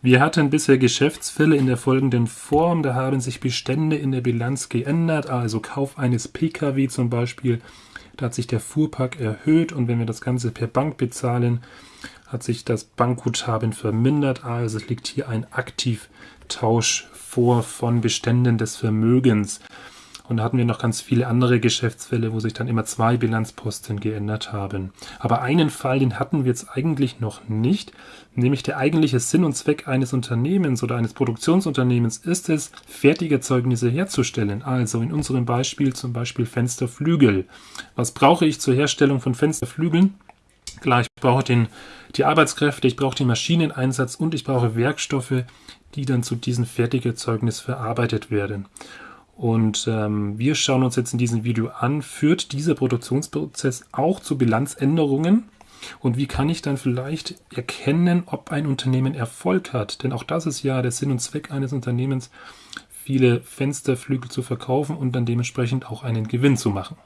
Wir hatten bisher Geschäftsfälle in der folgenden Form. Da haben sich Bestände in der Bilanz geändert, also Kauf eines Pkw zum Beispiel. Da hat sich der Fuhrpark erhöht und wenn wir das Ganze per Bank bezahlen, hat sich das Bankguthaben vermindert. Also es liegt hier ein Aktivtausch vor von Beständen des Vermögens. Und da hatten wir noch ganz viele andere Geschäftsfälle, wo sich dann immer zwei Bilanzposten geändert haben. Aber einen Fall, den hatten wir jetzt eigentlich noch nicht, nämlich der eigentliche Sinn und Zweck eines Unternehmens oder eines Produktionsunternehmens ist es, Fertigerzeugnisse herzustellen. Also in unserem Beispiel zum Beispiel Fensterflügel. Was brauche ich zur Herstellung von Fensterflügeln? Klar, ich brauche den, die Arbeitskräfte, ich brauche den Maschineneinsatz und ich brauche Werkstoffe, die dann zu diesem Fertigerzeugnis verarbeitet werden. Und ähm, wir schauen uns jetzt in diesem Video an, führt dieser Produktionsprozess auch zu Bilanzänderungen? Und wie kann ich dann vielleicht erkennen, ob ein Unternehmen Erfolg hat? Denn auch das ist ja der Sinn und Zweck eines Unternehmens, viele Fensterflügel zu verkaufen und dann dementsprechend auch einen Gewinn zu machen.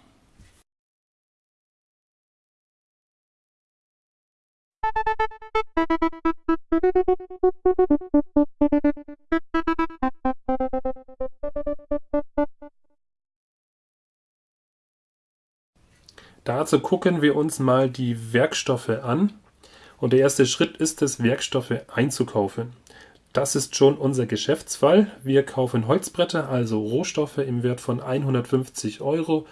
Dazu gucken wir uns mal die Werkstoffe an. Und der erste Schritt ist es, Werkstoffe einzukaufen. Das ist schon unser Geschäftsfall. Wir kaufen Holzbretter, also Rohstoffe im Wert von 150 Euro.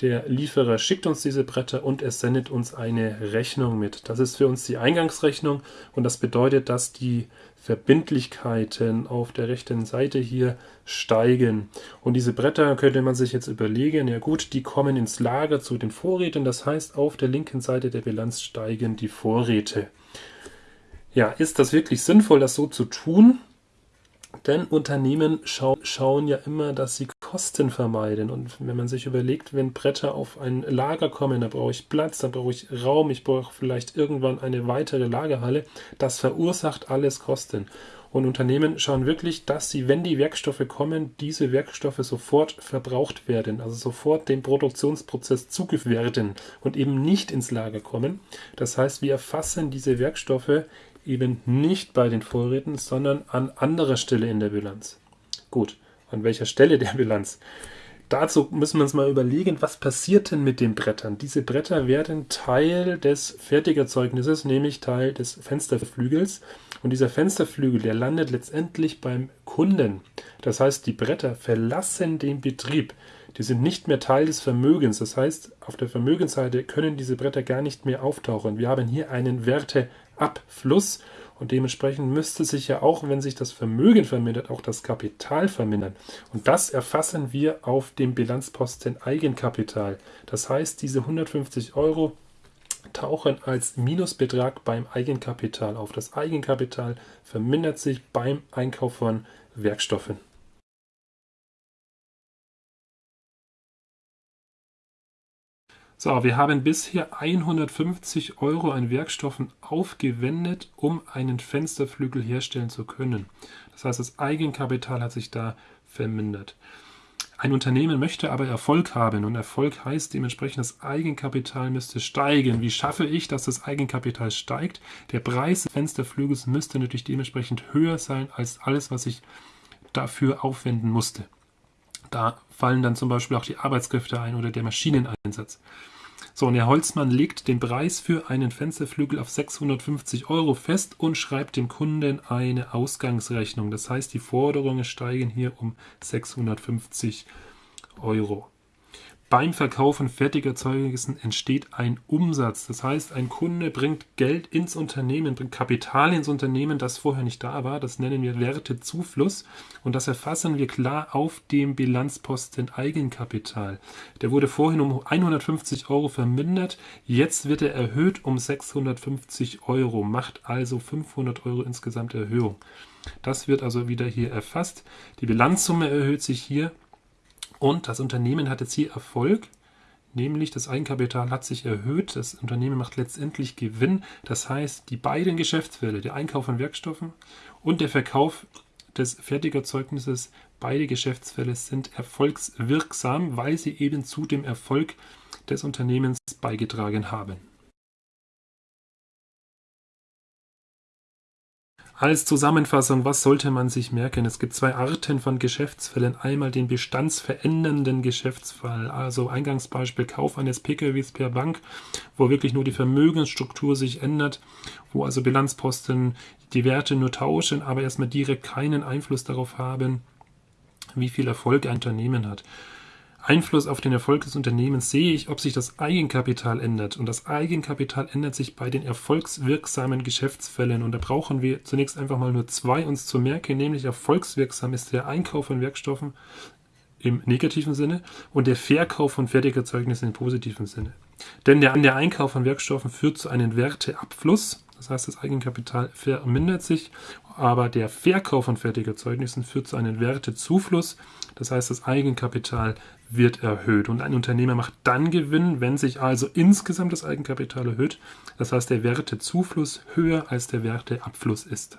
Der Lieferer schickt uns diese Bretter und er sendet uns eine Rechnung mit. Das ist für uns die Eingangsrechnung und das bedeutet, dass die Verbindlichkeiten auf der rechten Seite hier steigen. Und diese Bretter könnte man sich jetzt überlegen, ja gut, die kommen ins Lager zu den Vorräten, das heißt auf der linken Seite der Bilanz steigen die Vorräte. Ja, ist das wirklich sinnvoll, das so zu tun? Denn Unternehmen schau schauen ja immer, dass sie Kosten vermeiden. Und wenn man sich überlegt, wenn Bretter auf ein Lager kommen, da brauche ich Platz, da brauche ich Raum, ich brauche vielleicht irgendwann eine weitere Lagerhalle, das verursacht alles Kosten. Und Unternehmen schauen wirklich, dass sie, wenn die Werkstoffe kommen, diese Werkstoffe sofort verbraucht werden, also sofort dem Produktionsprozess zugeführt werden und eben nicht ins Lager kommen. Das heißt, wir erfassen diese Werkstoffe eben nicht bei den Vorräten, sondern an anderer Stelle in der Bilanz. Gut, an welcher Stelle der Bilanz? Dazu müssen wir uns mal überlegen, was passiert denn mit den Brettern? Diese Bretter werden Teil des Fertigerzeugnisses, nämlich Teil des Fensterflügels. Und dieser Fensterflügel, der landet letztendlich beim Kunden. Das heißt, die Bretter verlassen den Betrieb. Die sind nicht mehr Teil des Vermögens. Das heißt, auf der Vermögensseite können diese Bretter gar nicht mehr auftauchen. Wir haben hier einen Werteabfluss und dementsprechend müsste sich ja auch, wenn sich das Vermögen vermindert, auch das Kapital vermindern. Und das erfassen wir auf dem Bilanzposten Eigenkapital. Das heißt, diese 150 Euro tauchen als Minusbetrag beim Eigenkapital auf. Das Eigenkapital vermindert sich beim Einkauf von Werkstoffen. So, wir haben bisher 150 Euro an Werkstoffen aufgewendet, um einen Fensterflügel herstellen zu können. Das heißt, das Eigenkapital hat sich da vermindert. Ein Unternehmen möchte aber Erfolg haben und Erfolg heißt dementsprechend, das Eigenkapital müsste steigen. Wie schaffe ich, dass das Eigenkapital steigt? Der Preis des Fensterflügels müsste natürlich dementsprechend höher sein als alles, was ich dafür aufwenden musste. Da fallen dann zum Beispiel auch die Arbeitskräfte ein oder der Maschineneinsatz. So, und der Holzmann legt den Preis für einen Fensterflügel auf 650 Euro fest und schreibt dem Kunden eine Ausgangsrechnung. Das heißt, die Forderungen steigen hier um 650 Euro. Beim Verkauf von Fertigerzeugnissen entsteht ein Umsatz. Das heißt, ein Kunde bringt Geld ins Unternehmen, bringt Kapital ins Unternehmen, das vorher nicht da war. Das nennen wir Wertezufluss und das erfassen wir klar auf dem Bilanzposten Eigenkapital. Der wurde vorhin um 150 Euro vermindert, jetzt wird er erhöht um 650 Euro, macht also 500 Euro insgesamt Erhöhung. Das wird also wieder hier erfasst. Die Bilanzsumme erhöht sich hier und das Unternehmen hat jetzt hier Erfolg, nämlich das Eigenkapital hat sich erhöht, das Unternehmen macht letztendlich Gewinn. Das heißt, die beiden Geschäftsfälle, der Einkauf von Werkstoffen und der Verkauf des Fertigerzeugnisses, beide Geschäftsfälle sind erfolgswirksam, weil sie eben zu dem Erfolg des Unternehmens beigetragen haben. Als Zusammenfassung, was sollte man sich merken? Es gibt zwei Arten von Geschäftsfällen. Einmal den bestandsverändernden Geschäftsfall, also Eingangsbeispiel Kauf eines PKWs per Bank, wo wirklich nur die Vermögensstruktur sich ändert, wo also Bilanzposten die Werte nur tauschen, aber erstmal direkt keinen Einfluss darauf haben, wie viel Erfolg ein Unternehmen hat. Einfluss auf den Erfolg des Unternehmens sehe ich, ob sich das Eigenkapital ändert. Und das Eigenkapital ändert sich bei den erfolgswirksamen Geschäftsfällen. Und da brauchen wir zunächst einfach mal nur zwei uns zu merken, nämlich erfolgswirksam ist der Einkauf von Werkstoffen im negativen Sinne und der Verkauf von Fertigerzeugnissen im positiven Sinne. Denn der, der Einkauf von Werkstoffen führt zu einem Werteabfluss, das heißt, das Eigenkapital vermindert sich, aber der Verkauf von Fertigerzeugnissen führt zu einem Wertezufluss, das heißt, das Eigenkapital wird erhöht. Und ein Unternehmer macht dann Gewinn, wenn sich also insgesamt das Eigenkapital erhöht. Das heißt, der Wertezufluss höher als der Werteabfluss ist.